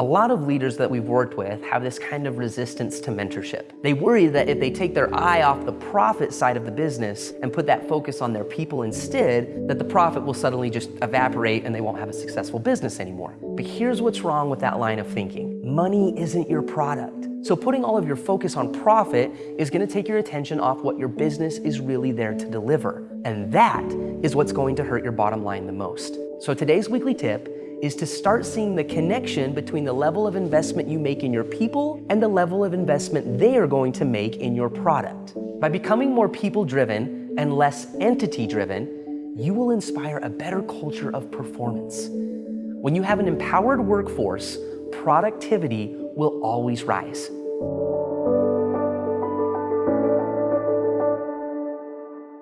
A lot of leaders that we've worked with have this kind of resistance to mentorship. They worry that if they take their eye off the profit side of the business and put that focus on their people instead, that the profit will suddenly just evaporate and they won't have a successful business anymore. But here's what's wrong with that line of thinking. Money isn't your product. So putting all of your focus on profit is gonna take your attention off what your business is really there to deliver. And that is what's going to hurt your bottom line the most. So today's weekly tip is to start seeing the connection between the level of investment you make in your people and the level of investment they are going to make in your product. By becoming more people-driven and less entity-driven, you will inspire a better culture of performance. When you have an empowered workforce, productivity will always rise.